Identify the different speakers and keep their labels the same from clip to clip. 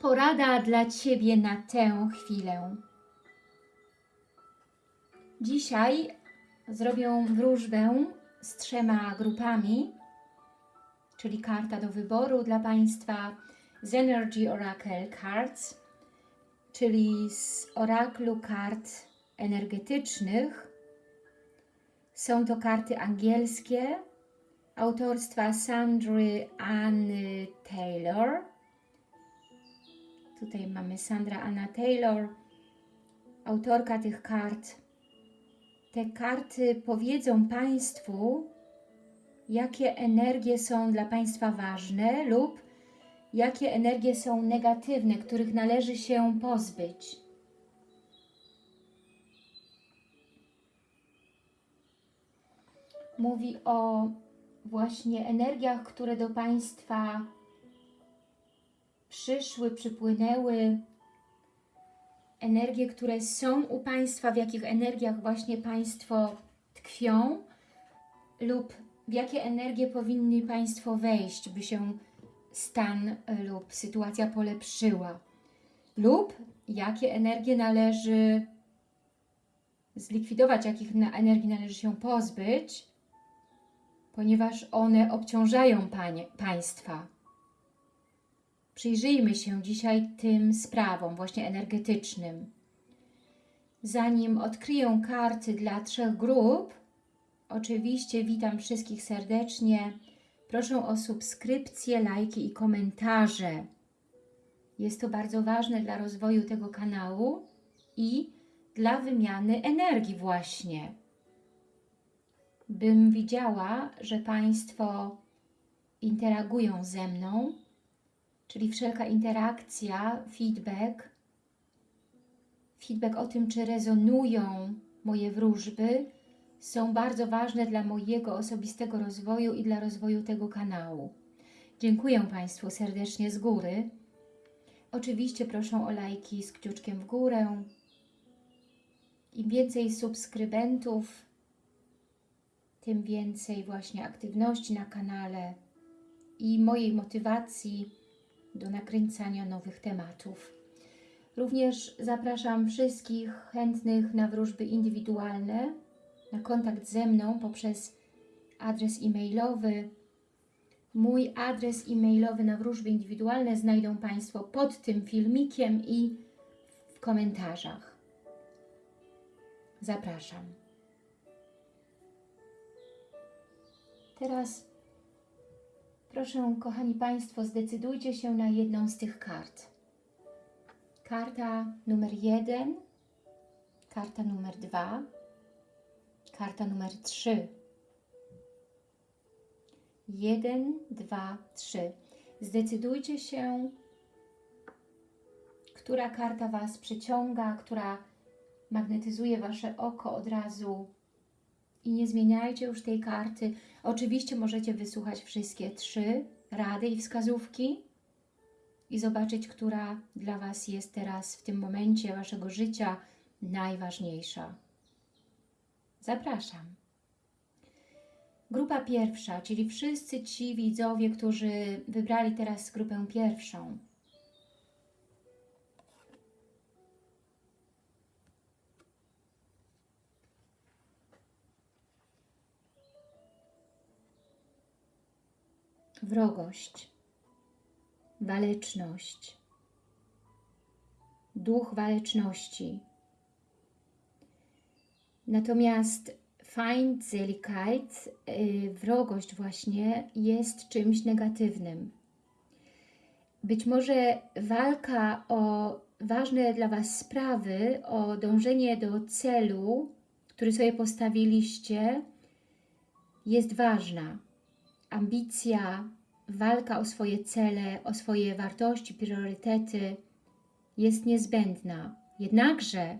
Speaker 1: Porada dla Ciebie na tę chwilę. Dzisiaj zrobię wróżbę z trzema grupami, czyli karta do wyboru dla Państwa z Energy Oracle Cards, czyli z oraklu kart energetycznych. Są to karty angielskie autorstwa Sandry Anny Taylor. Tutaj mamy Sandra Anna Taylor, autorka tych kart. Te karty powiedzą Państwu, jakie energie są dla Państwa ważne lub jakie energie są negatywne, których należy się pozbyć. Mówi o właśnie energiach, które do Państwa przyszły, przypłynęły, energie, które są u Państwa, w jakich energiach właśnie Państwo tkwią lub w jakie energie powinni Państwo wejść, by się stan lub sytuacja polepszyła lub jakie energie należy zlikwidować, jakich energii należy się pozbyć, ponieważ one obciążają panie, Państwa. Przyjrzyjmy się dzisiaj tym sprawom, właśnie energetycznym. Zanim odkryję karty dla trzech grup, oczywiście witam wszystkich serdecznie. Proszę o subskrypcję, lajki i komentarze. Jest to bardzo ważne dla rozwoju tego kanału i dla wymiany energii właśnie. Bym widziała, że Państwo interagują ze mną, czyli wszelka interakcja, feedback, feedback o tym, czy rezonują moje wróżby, są bardzo ważne dla mojego osobistego rozwoju i dla rozwoju tego kanału. Dziękuję Państwu serdecznie z góry. Oczywiście proszę o lajki z kciuczkiem w górę. Im więcej subskrybentów, tym więcej właśnie aktywności na kanale i mojej motywacji do nakręcania nowych tematów. Również zapraszam wszystkich chętnych na wróżby indywidualne, na kontakt ze mną poprzez adres e-mailowy. Mój adres e-mailowy na wróżby indywidualne znajdą Państwo pod tym filmikiem i w komentarzach. Zapraszam. Teraz proszę, kochani Państwo, zdecydujcie się na jedną z tych kart. Karta numer jeden, karta numer dwa, karta numer trzy. Jeden, dwa, trzy. Zdecydujcie się, która karta Was przyciąga, która magnetyzuje Wasze oko od razu i nie zmieniajcie już tej karty. Oczywiście możecie wysłuchać wszystkie trzy rady i wskazówki i zobaczyć, która dla Was jest teraz w tym momencie Waszego życia najważniejsza. Zapraszam. Grupa pierwsza, czyli wszyscy ci widzowie, którzy wybrali teraz grupę pierwszą. Wrogość, waleczność, duch waleczności, Natomiast Feindseligkeit, yy, wrogość właśnie, jest czymś negatywnym. Być może walka o ważne dla Was sprawy, o dążenie do celu, który sobie postawiliście, jest ważna. Ambicja, walka o swoje cele, o swoje wartości, priorytety jest niezbędna. Jednakże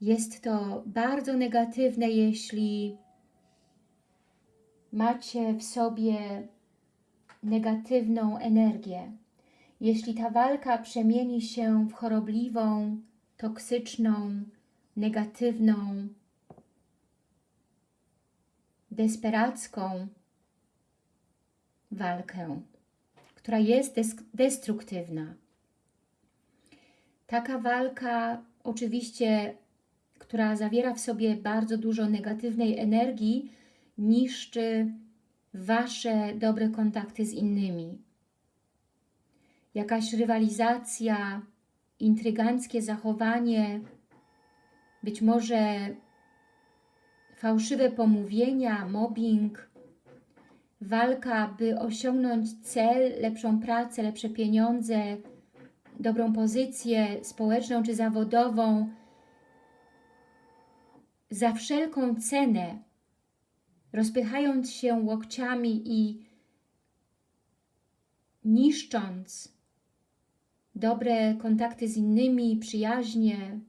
Speaker 1: jest to bardzo negatywne, jeśli macie w sobie negatywną energię. Jeśli ta walka przemieni się w chorobliwą, toksyczną, negatywną, desperacką walkę, która jest des- destruktywna. Taka walka, oczywiście, która zawiera w sobie bardzo dużo negatywnej energii, niszczy Wasze dobre kontakty z innymi. Jakaś rywalizacja, intryganckie zachowanie, być może fałszywe pomówienia, mobbing, walka, by osiągnąć cel, lepszą pracę, lepsze pieniądze, dobrą pozycję społeczną czy zawodową, za wszelką cenę, rozpychając się łokciami i niszcząc dobre kontakty z innymi, przyjaźnie,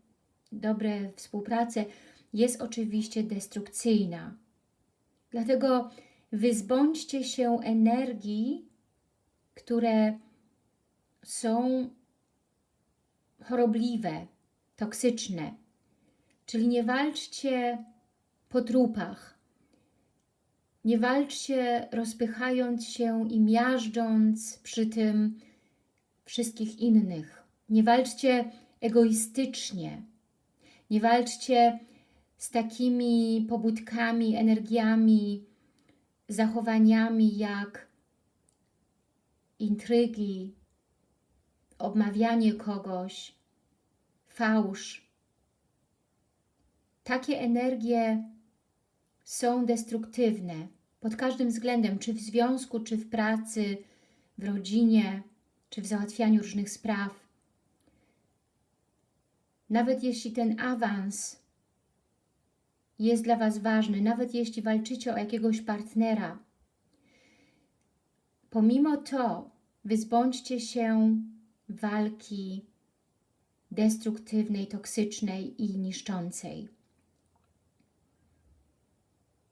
Speaker 1: dobre współpracę, jest oczywiście destrukcyjna. Dlatego wyzbądźcie się energii, które są chorobliwe, toksyczne. Czyli nie walczcie po trupach. Nie walczcie rozpychając się i miażdżąc przy tym wszystkich innych. Nie walczcie egoistycznie. Nie walczcie z takimi pobudkami, energiami, zachowaniami jak intrygi, obmawianie kogoś, fałsz. Takie energie są destruktywne pod każdym względem, czy w związku, czy w pracy, w rodzinie, czy w załatwianiu różnych spraw. Nawet jeśli ten awans jest dla Was ważny, nawet jeśli walczycie o jakiegoś partnera, pomimo to wyzbądźcie się walki destruktywnej, toksycznej i niszczącej.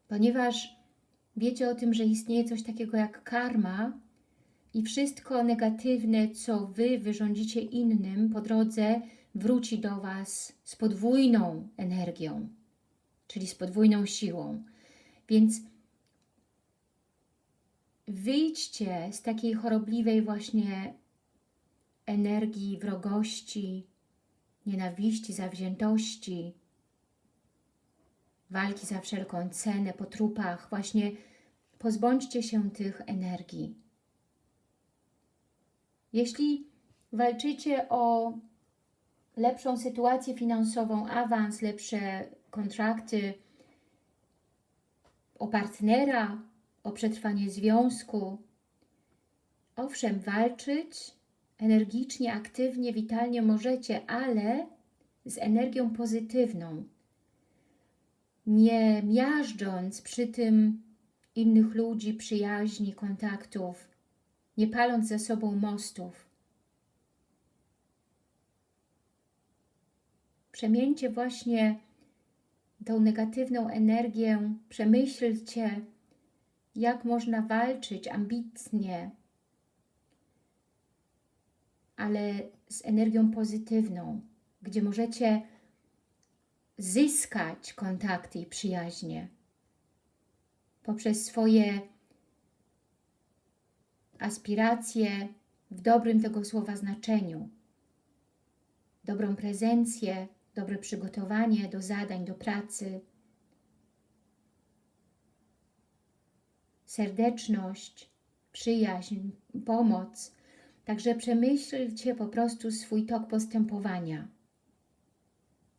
Speaker 1: Ponieważ wiecie o tym, że istnieje coś takiego jak karma i wszystko negatywne, co Wy wyrządzicie innym po drodze, wróci do Was z podwójną energią, czyli z podwójną siłą. Więc wyjdźcie z takiej chorobliwej właśnie energii wrogości, nienawiści, zawziętości, walki za wszelką cenę, po trupach. Właśnie pozbądźcie się tych energii. Jeśli walczycie o lepszą sytuację finansową, awans, lepsze kontrakty, o partnera, o przetrwanie związku, owszem, walczyć energicznie, aktywnie, witalnie możecie, ale z energią pozytywną. Nie miażdżąc przy tym innych ludzi, przyjaźni, kontaktów, nie paląc za sobą mostów. Przemieńcie właśnie tą negatywną energię, przemyślcie, jak można walczyć ambitnie, ale z energią pozytywną, gdzie możecie zyskać kontakty i przyjaźnie poprzez swoje aspiracje w dobrym tego słowa znaczeniu, dobrą prezencję, dobre przygotowanie do zadań, do pracy, serdeczność, przyjaźń, pomoc. Także przemyślcie po prostu swój tok postępowania.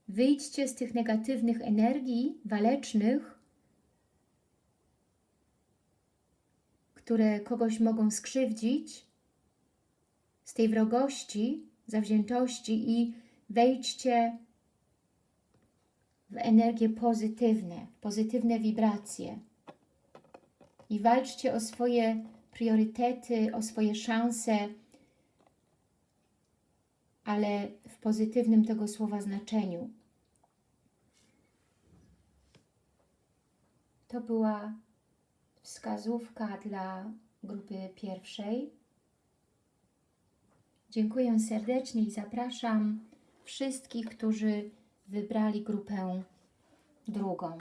Speaker 1: Wyjdźcie z tych negatywnych energii walecznych, które kogoś mogą skrzywdzić, z tej wrogości, zawziętości i wejdźcie w energie pozytywne, pozytywne wibracje i walczcie o swoje priorytety, o swoje szanse, ale w pozytywnym tego słowa znaczeniu. To była wskazówka dla grupy pierwszej. Dziękuję serdecznie i zapraszam wszystkich, którzy wybrali grupę drugą.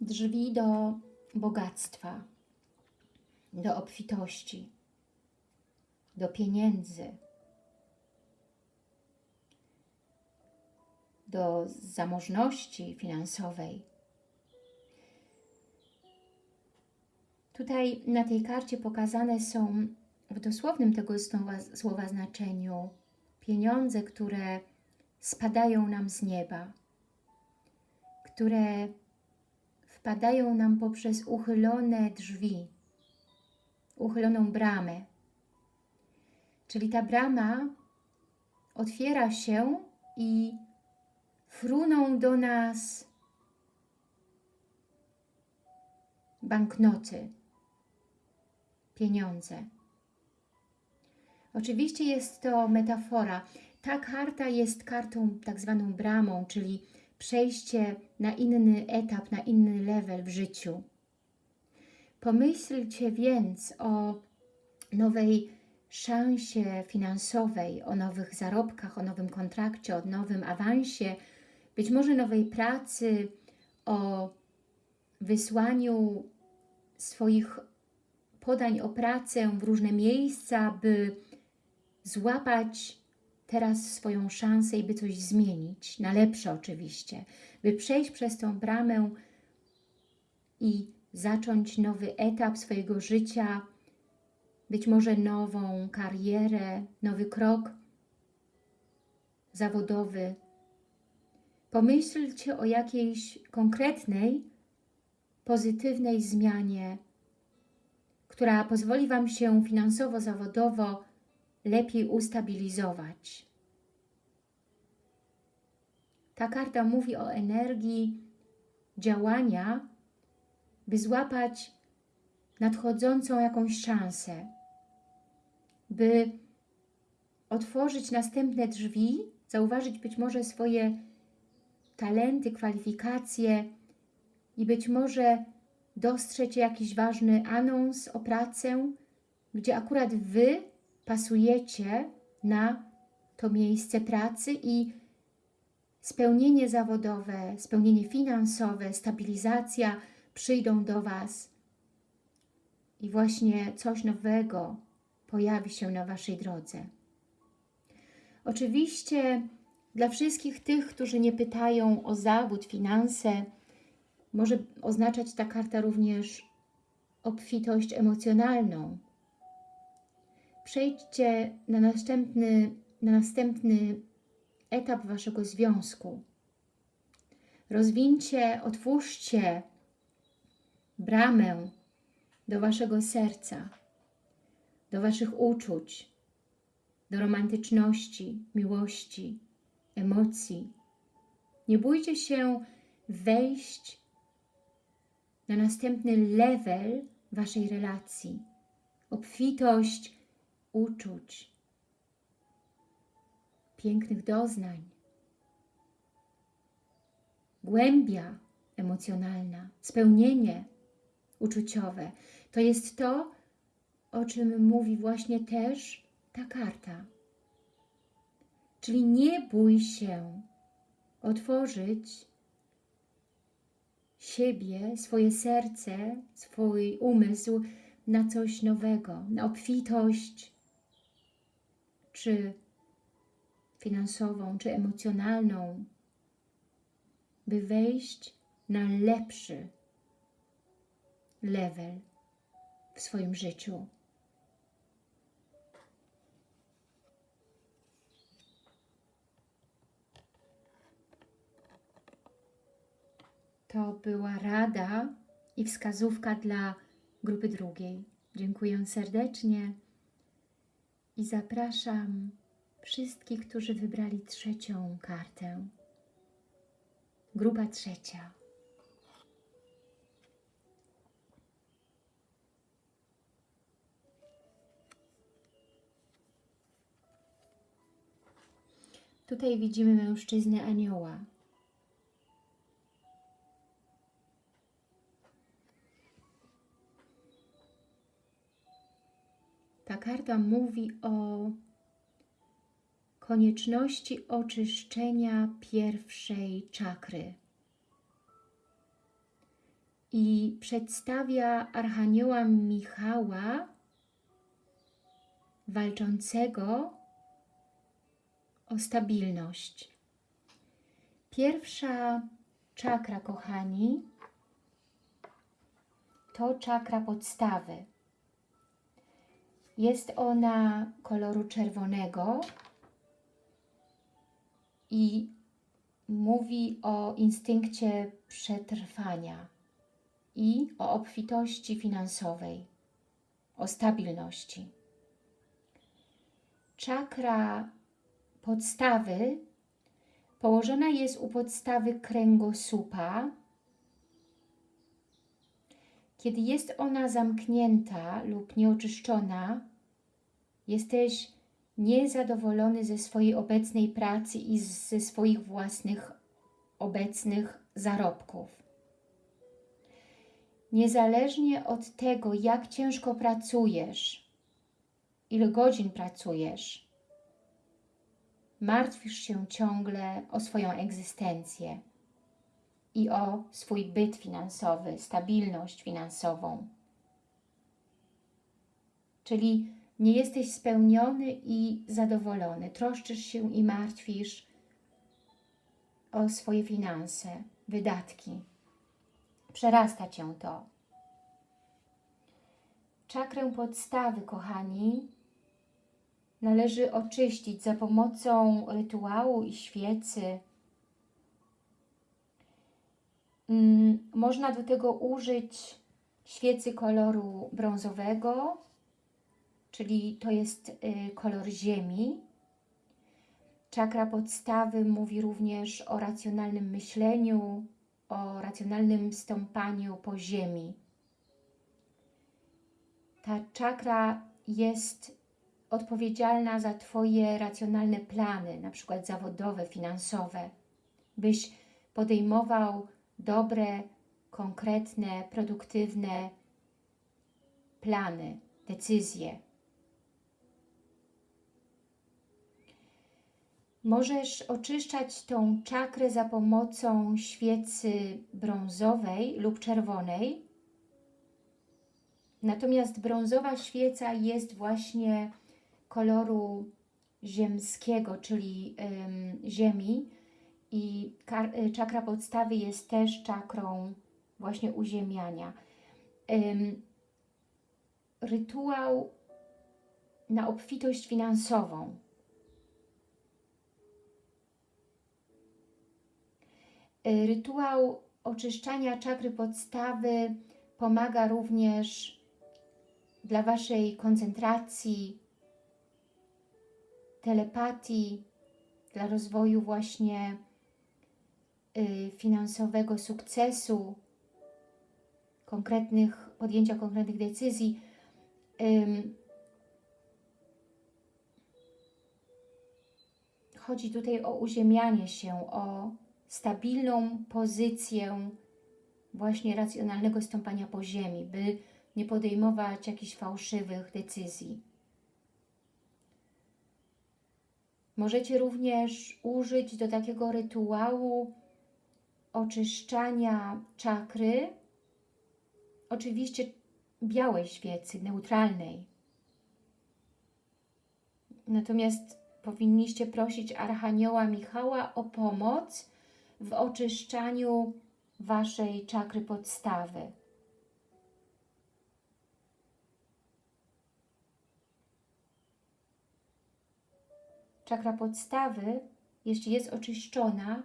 Speaker 1: Drzwi do bogactwa, do obfitości, do pieniędzy. Do zamożności finansowej. Tutaj na tej karcie pokazane są w dosłownym tego słowa, słowa znaczeniu pieniądze, które spadają nam z nieba, które wpadają nam poprzez uchylone drzwi, uchyloną bramę. Czyli ta brama otwiera się i fruną do nas banknoty, pieniądze. Oczywiście jest to metafora. Ta karta jest kartą tak zwaną bramą, czyli przejście na inny etap, na inny level w życiu. Pomyślcie więc o nowej szansie finansowej, o nowych zarobkach, o nowym kontrakcie, o nowym awansie, być może nowej pracy, o wysłaniu swoich podań o pracę w różne miejsca, by złapać teraz swoją szansę i by coś zmienić, na lepsze oczywiście, by przejść przez tą bramę i zacząć nowy etap swojego życia, być może nową karierę, nowy krok zawodowy. Pomyślcie o jakiejś konkretnej, pozytywnej zmianie, która pozwoli Wam się finansowo, zawodowo lepiej ustabilizować. Ta karta mówi o energii działania, by złapać nadchodzącą jakąś szansę, by otworzyć następne drzwi, zauważyć być może swoje talenty, kwalifikacje i być może dostrzec jakiś ważny anons o pracę, gdzie akurat Wy pasujecie na to miejsce pracy i spełnienie zawodowe, spełnienie finansowe, stabilizacja przyjdą do Was i właśnie coś nowego pojawi się na Waszej drodze. Oczywiście dla wszystkich tych, którzy nie pytają o zawód, finanse, może oznaczać ta karta również obfitość emocjonalną. Przejdźcie na następny, na następny etap Waszego związku. Rozwincie, otwórzcie bramę do Waszego serca, do Waszych uczuć, do romantyczności, miłości, emocji. Nie bójcie się wejść na następny level Waszej relacji. Obfitość uczuć, pięknych doznań, głębia emocjonalna, spełnienie uczuciowe. To jest to, o czym mówi właśnie też ta karta. Czyli nie bój się otworzyć siebie, swoje serce, swój umysł na coś nowego, na obfitość, czy finansową, czy emocjonalną, by wejść na lepszy level w swoim życiu. To była rada i wskazówka dla grupy drugiej. Dziękuję serdecznie i zapraszam wszystkich, którzy wybrali trzecią kartę. Grupa trzecia. Tutaj widzimy mężczyznę anioła. Karta mówi o konieczności oczyszczenia pierwszej czakry. i przedstawia Archanioła Michała walczącego o stabilność. Pierwsza czakra, kochani, to czakra podstawy. Jest ona koloru czerwonego i mówi o instynkcie przetrwania i o obfitości finansowej, o stabilności. Czakra podstawy położona jest u podstawy kręgosłupa. Kiedy jest ona zamknięta lub nieoczyszczona, jesteś niezadowolony ze swojej obecnej pracy i ze swoich własnych obecnych zarobków. Niezależnie od tego, jak ciężko pracujesz, ile godzin pracujesz, martwisz się ciągle o swoją egzystencję i o swój byt finansowy, stabilność finansową. Czyli nie jesteś spełniony i zadowolony. Troszczysz się i martwisz o swoje finanse, wydatki. Przerasta Cię to. Czakrę podstawy, kochani, należy oczyścić za pomocą rytuału i świecy. Mm, można do tego użyć świecy koloru brązowego, czyli to jest y, kolor ziemi. Czakra podstawy mówi również o racjonalnym myśleniu, o racjonalnym stąpaniu po ziemi. Ta czakra jest odpowiedzialna za Twoje racjonalne plany, na przykład zawodowe, finansowe, byś podejmował dobre, konkretne, produktywne plany, decyzje. Możesz oczyszczać tą czakrę za pomocą świecy brązowej lub czerwonej. Natomiast brązowa świeca jest właśnie koloru ziemskiego, czyli ym, ziemi i y, czakra podstawy jest też czakrą właśnie uziemiania. Ym, rytuał na obfitość finansową. Y, rytuał oczyszczania czakry podstawy pomaga również dla Waszej koncentracji, telepatii, dla rozwoju właśnie finansowego sukcesu, konkretnych, podjęcia konkretnych decyzji. chodzi tutaj o uziemianie się, o stabilną pozycję właśnie racjonalnego stąpania po ziemi, by nie podejmować jakichś fałszywych decyzji. Możecie również użyć do takiego rytuału oczyszczania czakry, oczywiście białej świecy, neutralnej. Natomiast powinniście prosić Archanioła Michała o pomoc w oczyszczaniu Waszej czakry podstawy. Czakra podstawy, jeśli jest oczyszczona,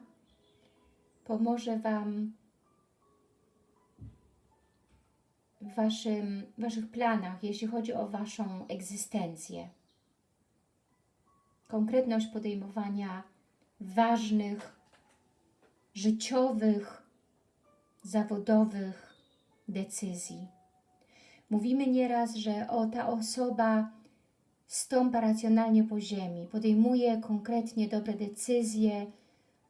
Speaker 1: pomoże Wam w waszym, Waszych planach, jeśli chodzi o Waszą egzystencję. Konkretność podejmowania ważnych, życiowych, zawodowych decyzji. Mówimy nieraz, że o ta osoba stąpa racjonalnie po ziemi, podejmuje konkretnie dobre decyzje,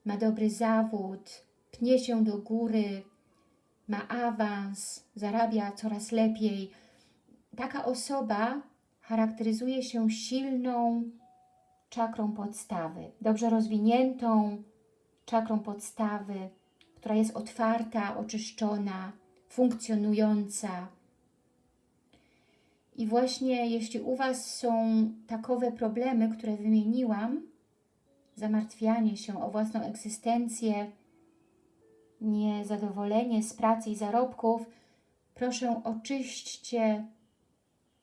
Speaker 1: ma dobry zawód, pnie się do góry, ma awans, zarabia coraz lepiej. Taka osoba charakteryzuje się silną czakrą podstawy, dobrze rozwiniętą czakrą podstawy, która jest otwarta, oczyszczona, funkcjonująca. I właśnie jeśli u Was są takowe problemy, które wymieniłam, zamartwianie się o własną egzystencję, niezadowolenie z pracy i zarobków, proszę oczyśćcie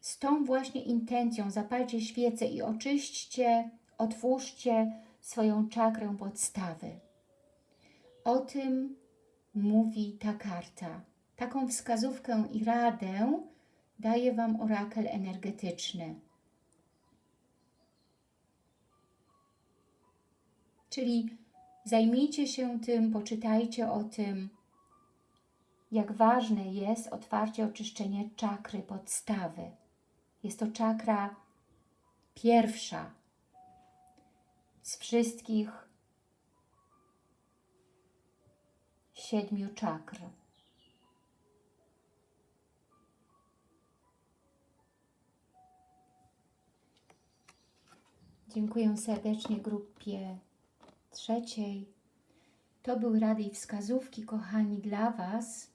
Speaker 1: z tą właśnie intencją, zapalcie świecę i oczyśćcie, otwórzcie swoją czakrę podstawy. O tym mówi ta karta. Taką wskazówkę i radę daje Wam orakel energetyczny. Czyli zajmijcie się tym, poczytajcie o tym, jak ważne jest otwarcie, oczyszczenie czakry podstawy. Jest to czakra pierwsza z wszystkich siedmiu czakr. Dziękuję serdecznie grupie trzeciej. To były rady i wskazówki, kochani, dla Was,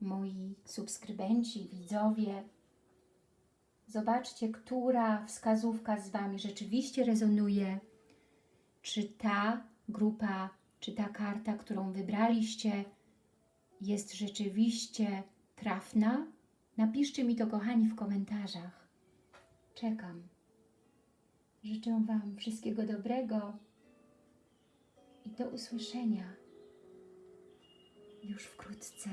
Speaker 1: moi subskrybenci, widzowie. Zobaczcie, która wskazówka z Wami rzeczywiście rezonuje. Czy ta grupa, czy ta karta, którą wybraliście, jest rzeczywiście trafna? Napiszcie mi to, kochani, w komentarzach. Czekam. Życzę Wam wszystkiego dobrego i do usłyszenia już wkrótce.